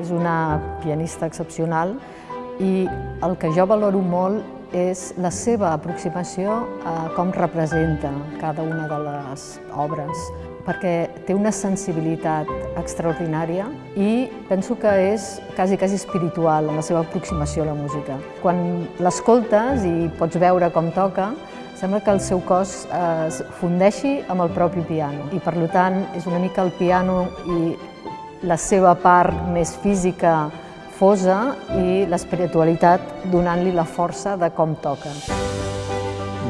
és una pianista excepcional i el que jo valoro molt és la seva aproximació a com representa cada una de les obres, perquè té una sensibilitat extraordinària i penso que és quasi, quasi espiritual en la seva aproximació a la música. Quan l'escoltes i pots veure com toca, sembla que el seu cos es fundeixi amb el propi piano i per tant és una mica el piano i la seva part més física fosa i l'espiritualitat donant-li la força de com toca.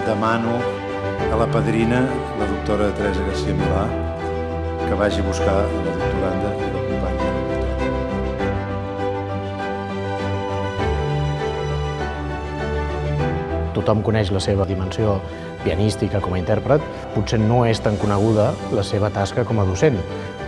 Demano a la padrina, la doctora Teresa García Milà, que vagi a buscar la doctoranda i l'acompanyi. Tothom coneix la seva dimensió pianística com a intèrpret, potser no és tan coneguda la seva tasca com a docent,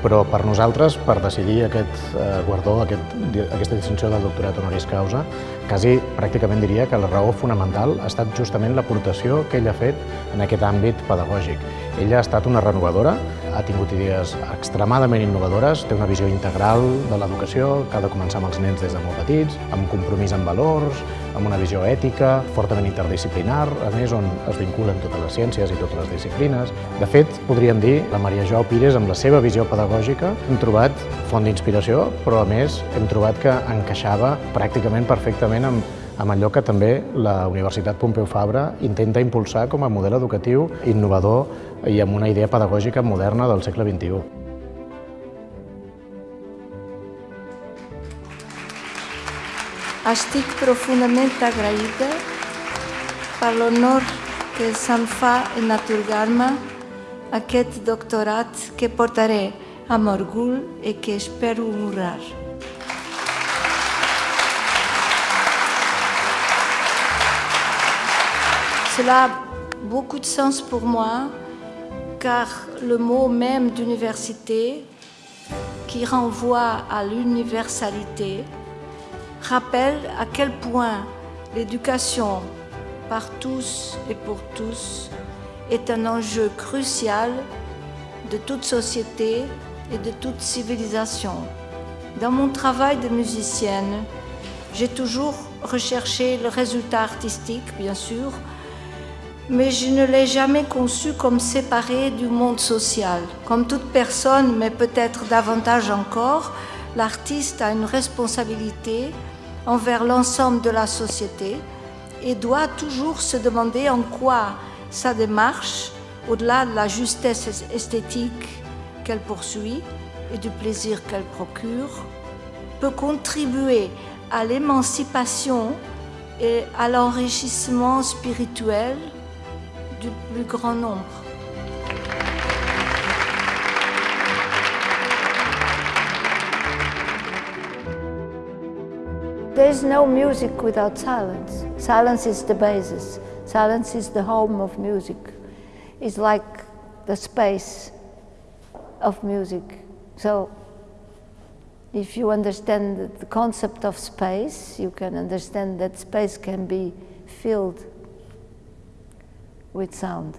però per nosaltres, per decidir aquest eh, guardó, aquest, aquesta distinció del doctorat honoris causa, quasi pràcticament diria que la raó fonamental ha estat justament l'aportació que ell ha fet en aquest àmbit pedagògic. Ella ha estat una renovadora, ha tingut idees extremadament innovadores, té una visió integral de l'educació, que ha de començar amb els nens des de molt petits, amb compromís amb valors, amb una visió ètica, fortament interdisciplinar, a més on es vinculen totes les ciències i totes les disciplines. De fet, podríem dir, la Maria Jo Pires, amb la seva visió pedagògica, hem trobat font d'inspiració, però a més hem trobat que encaixava pràcticament perfectament amb amb allò que també la Universitat Pompeu Fabra intenta impulsar com a model educatiu innovador i amb una idea pedagògica moderna del segle XXI. Estic profundament agraïda per l'honor que se'm fa en atorgar-me aquest doctorat que portaré amb orgull i que espero honrar. Cela a beaucoup de sens pour moi, car le mot même d'université, qui renvoie à l'universalité, rappelle à quel point l'éducation par tous et pour tous est un enjeu crucial de toute société et de toute civilisation. Dans mon travail de musicienne, j'ai toujours recherché le résultat artistique, bien sûr, mais je ne l'ai jamais conçu comme séparé du monde social. Comme toute personne, mais peut-être davantage encore, l'artiste a une responsabilité envers l'ensemble de la société et doit toujours se demander en quoi sa démarche, au-delà de la justesse esthétique qu'elle poursuit et du plaisir qu'elle procure, peut contribuer à l'émancipation et à l'enrichissement spirituel du plus grand nombre. There's no music without silence. Silence is the basis. Silence is the home of music. It's like the space of music. So if you understand the concept of space, you can understand that space can be filled with sound.